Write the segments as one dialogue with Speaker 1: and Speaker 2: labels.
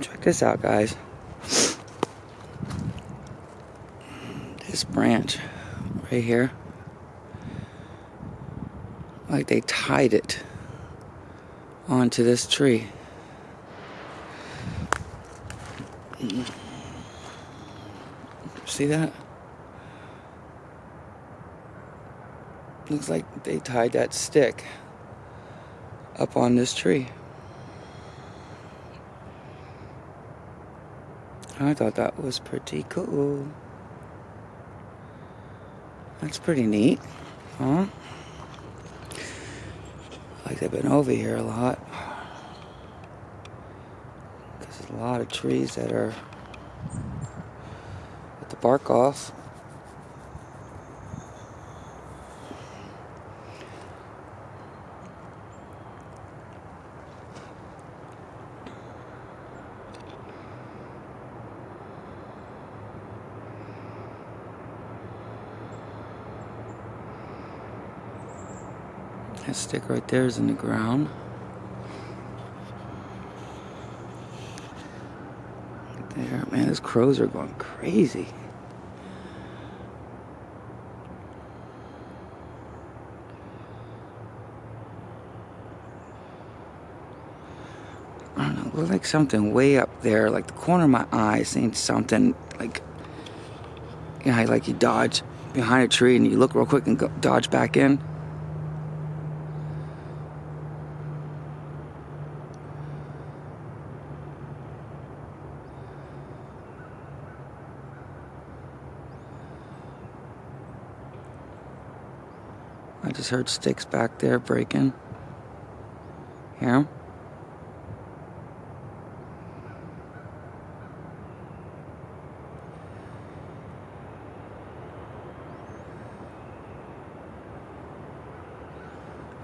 Speaker 1: Check this out, guys. This branch right here. Like they tied it onto this tree. See that? Looks like they tied that stick up on this tree. I thought that was pretty cool. That's pretty neat, huh? Like they've been over here a lot. There's a lot of trees that are with the bark off. That stick right there is in the ground. There, man, those crows are going crazy. I don't know, it looks like something way up there, like the corner of my eye, seeing something like, you know, like you dodge behind a tree and you look real quick and go, dodge back in. I just heard sticks back there breaking. Hear 'em?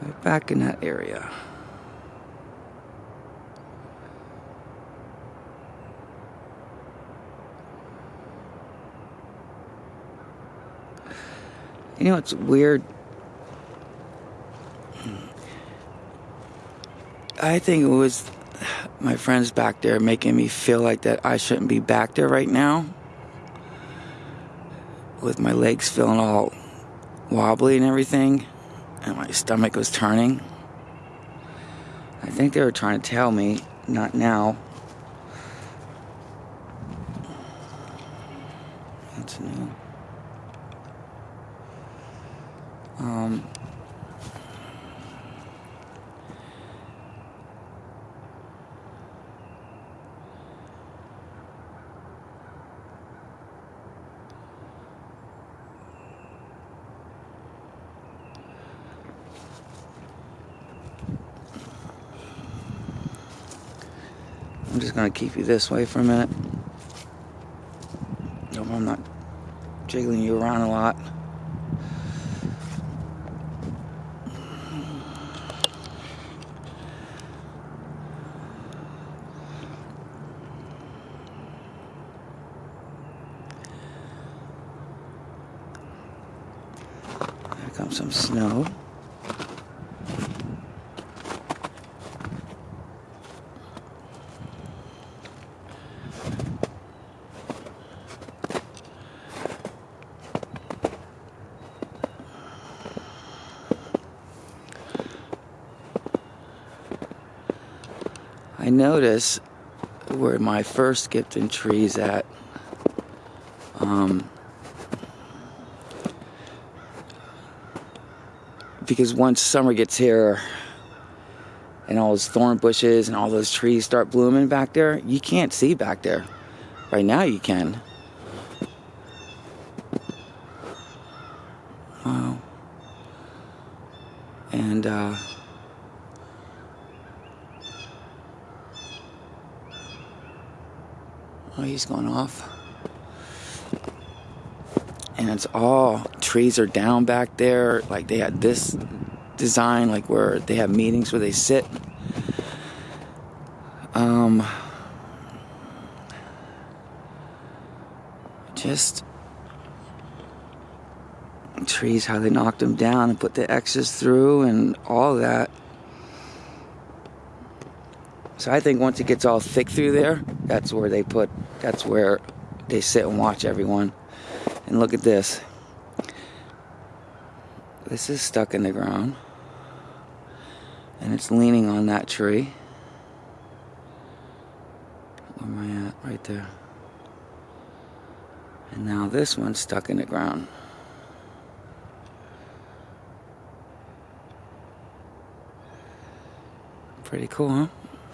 Speaker 1: Right back in that area. You know, it's weird. I think it was my friends back there making me feel like that I shouldn't be back there right now. With my legs feeling all wobbly and everything, and my stomach was turning. I think they were trying to tell me, not now. That's new. Um, I'm just gonna keep you this way for a minute. No, I'm not jiggling you around a lot. Here comes some snow. I notice where my first Skipton tree's at. Um, because once summer gets here and all those thorn bushes and all those trees start blooming back there, you can't see back there. Right now you can. Wow. And uh Oh, he's going off. And it's all trees are down back there. Like they had this design, like where they have meetings where they sit. Um, just trees, how they knocked them down and put the X's through and all that. So I think once it gets all thick through there, that's where they put. That's where they sit and watch everyone. And look at this. This is stuck in the ground. And it's leaning on that tree. Where am I at? Right there. And now this one's stuck in the ground. Pretty cool, huh?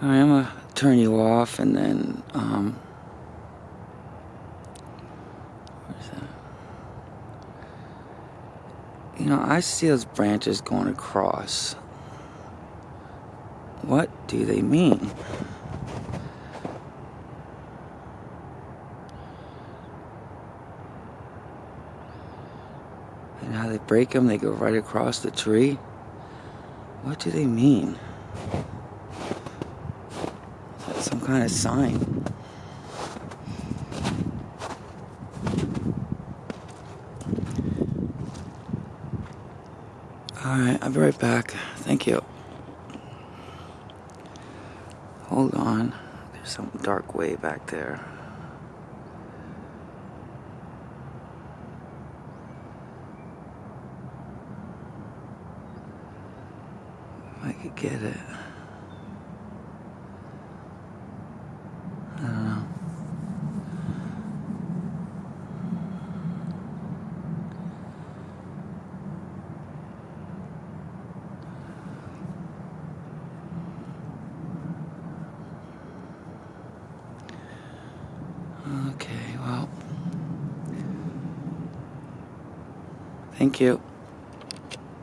Speaker 1: Right, I'm gonna turn you off and then, um? You know, I see those branches going across. What do they mean? And how they break them, they go right across the tree. What do they mean? Some kind of sign? Alright, I'll be right back. Thank you. Hold on. There's some dark way back there. I could get it. I don't know. Okay, well. Thank you.